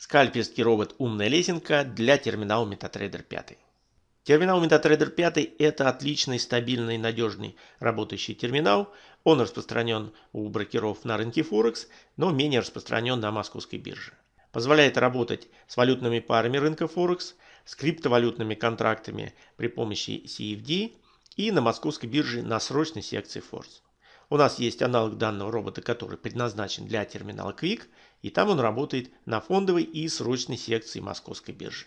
Скальперский робот «Умная лесенка» для терминала MetaTrader 5. Терминал MetaTrader 5 – это отличный, стабильный, надежный работающий терминал. Он распространен у брокеров на рынке Форекс, но менее распространен на московской бирже. Позволяет работать с валютными парами рынка Форекс, с криптовалютными контрактами при помощи CFD и на московской бирже на срочной секции Force. У нас есть аналог данного робота, который предназначен для терминала Quick, и там он работает на фондовой и срочной секции московской биржи.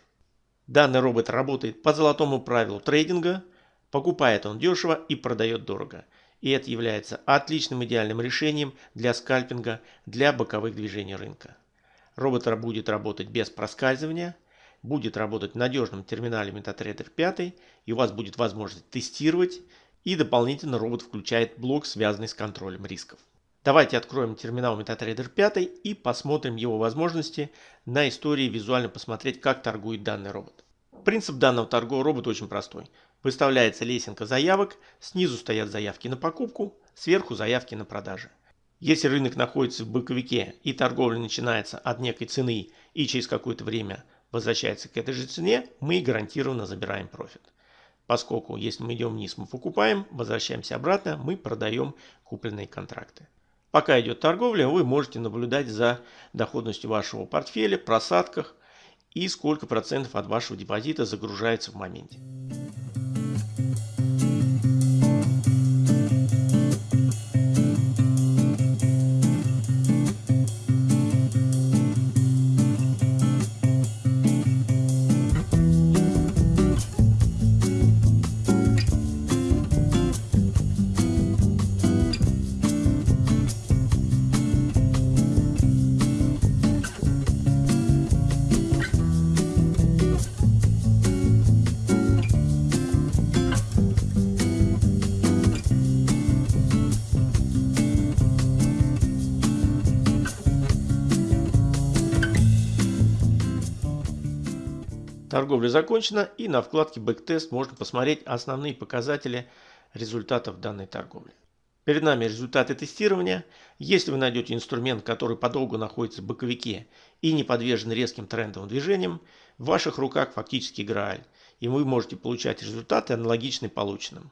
Данный робот работает по золотому правилу трейдинга, покупает он дешево и продает дорого. И это является отличным идеальным решением для скальпинга, для боковых движений рынка. Робот будет работать без проскальзывания, будет работать в надежном терминале MetaTrader 5, и у вас будет возможность тестировать и дополнительно робот включает блок, связанный с контролем рисков. Давайте откроем терминал MetaTrader 5 и посмотрим его возможности на истории, визуально посмотреть, как торгует данный робот. Принцип данного торгового робота очень простой. Выставляется лесенка заявок, снизу стоят заявки на покупку, сверху заявки на продажи. Если рынок находится в боковике и торговля начинается от некой цены и через какое-то время возвращается к этой же цене, мы гарантированно забираем профит. Поскольку если мы идем вниз, мы покупаем, возвращаемся обратно, мы продаем купленные контракты. Пока идет торговля, вы можете наблюдать за доходностью вашего портфеля, просадках и сколько процентов от вашего депозита загружается в моменте. Торговля закончена и на вкладке Backtest можно посмотреть основные показатели результатов данной торговли. Перед нами результаты тестирования. Если вы найдете инструмент, который подолгу находится в боковике и не подвержен резким трендовым движениям, в ваших руках фактически Грааль, и вы можете получать результаты аналогичные полученным.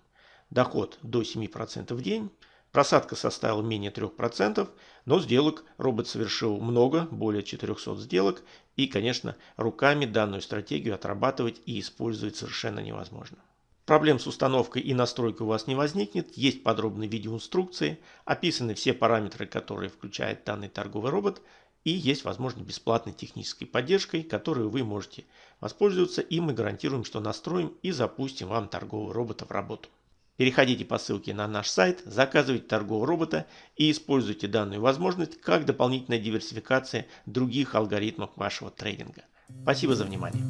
Доход до 7% в день, Просадка составила менее 3%, но сделок робот совершил много, более 400 сделок, и, конечно, руками данную стратегию отрабатывать и использовать совершенно невозможно. Проблем с установкой и настройкой у вас не возникнет, есть подробные видеоинструкции, описаны все параметры, которые включает данный торговый робот, и есть возможность бесплатной технической поддержкой, которой вы можете воспользоваться, и мы гарантируем, что настроим и запустим вам торгового робота в работу. Переходите по ссылке на наш сайт, заказывайте торгового робота и используйте данную возможность как дополнительная диверсификация других алгоритмов вашего трейдинга. Спасибо за внимание.